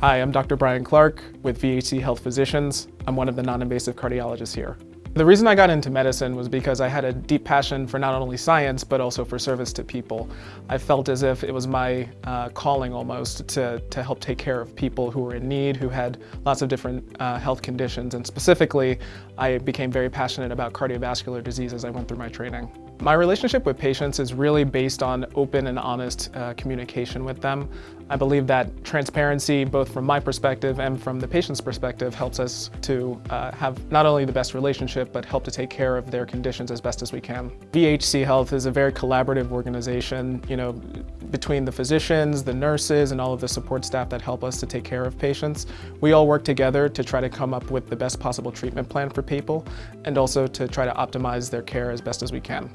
Hi, I'm Dr. Brian Clark with VHC Health Physicians. I'm one of the non-invasive cardiologists here. The reason I got into medicine was because I had a deep passion for not only science, but also for service to people. I felt as if it was my uh, calling almost to, to help take care of people who were in need, who had lots of different uh, health conditions, and specifically, I became very passionate about cardiovascular disease as I went through my training. My relationship with patients is really based on open and honest uh, communication with them. I believe that transparency, both from my perspective and from the patient's perspective, helps us to uh, have not only the best relationship, but help to take care of their conditions as best as we can. VHC Health is a very collaborative organization, you know, between the physicians, the nurses, and all of the support staff that help us to take care of patients. We all work together to try to come up with the best possible treatment plan for people, and also to try to optimize their care as best as we can.